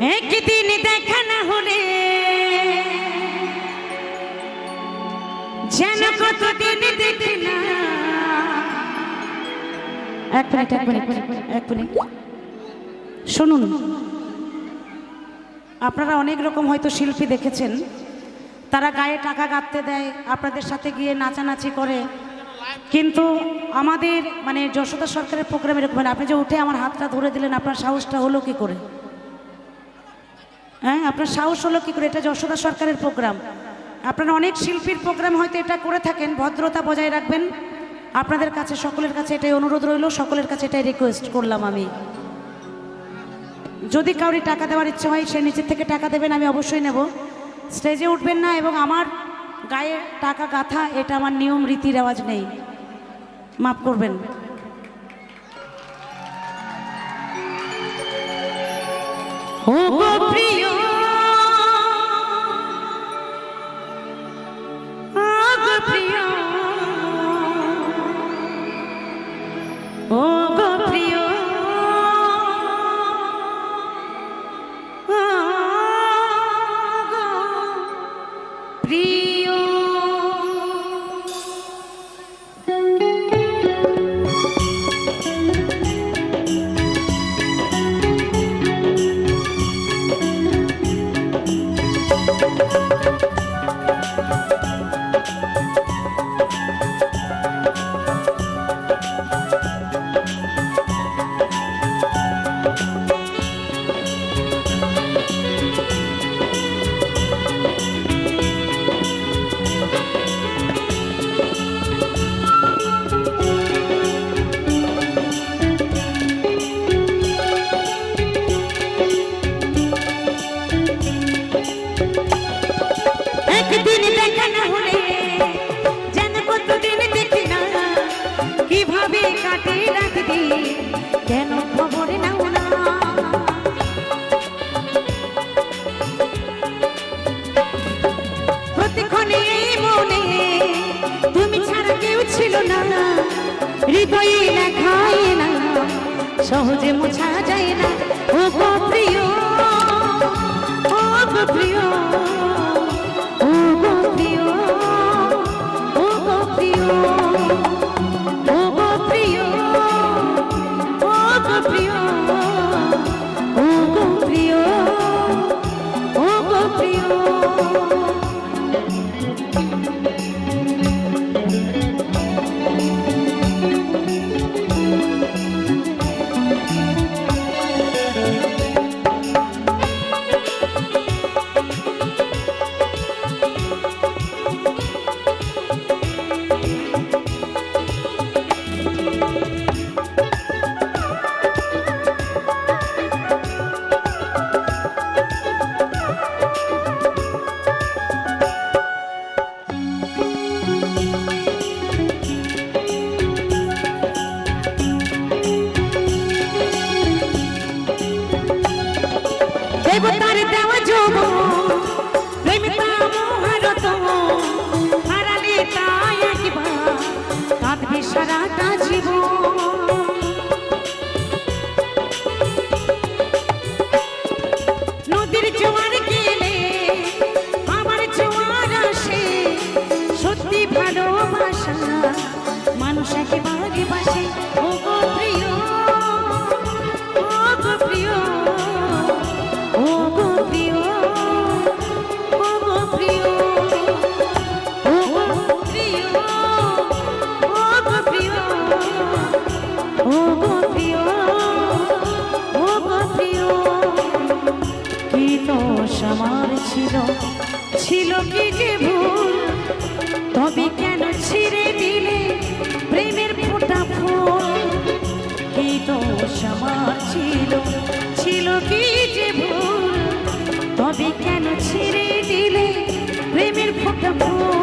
একদিন দেখা না হলে যেন কতদিন দেখি না। এক মিনিট এক মিনিট এক মিনিট শুনুন আপনারা অনেক রকম হয়তো শিল্পী দেখেছেন। তারা গায়ে টাকা গাঁথতে দেয় আপনাদের সাথে গিয়ে নাচানাচি করে। কিন্তু আমাদের মানে যশোদা সরকারের প্রোগ্রাম এরকম আপনি যে উঠে আমার হাতটা ধরে দিলেন আপনার সাহসটা হলো কি করে? হ্যাঁ আপনার সাহস হলো কি করে? এটা যশোদা সরকারের প্রোগ্রাম। আপনারা অনেক শিল্পীর প্রোগ্রাম হয়তো এটা করে থাকেন, ভদ্রতা বজায় রাখবেন। আপনাদের কাছে, সকলের কাছে এটাই অনুরোধ রইল, সকলের কাছে এটাই রিকোয়েস্ট করলাম আমি। যদি কাউরি টাকা দেওয়ার ইচ্ছে হয়, সে নিচের থেকে টাকা দেবেন, আমি অবশ্যই নেব। স্টেজে উঠবেন না এবং আমার গায়ে টাকা গাথা, এটা আমার নিয়ম রীতি রেওয়াজ নেই। মাফ করবেন। ও হৃদয়ে লেখায় না, সহজে মোছা যায় না। ও গো প্রিয়, ও গো প্রিয়, ও গো প্রিয়, ও গো প্রিয়, ও গো প্রিয়, ও গো প্রিয়, ও গো প্রিয়, ও গো প্রিয়। botar então a jogo. ছিল ছিল কি যে ভুল? তবে কেন ছিঁড়ে দিলে প্রেমের ফোটা ফুল? কি দোষ আমার ছিল ছিল কি যে ভুল? তবে কেন ছিঁড়ে দিলে প্রেমের ফোটা ফুল?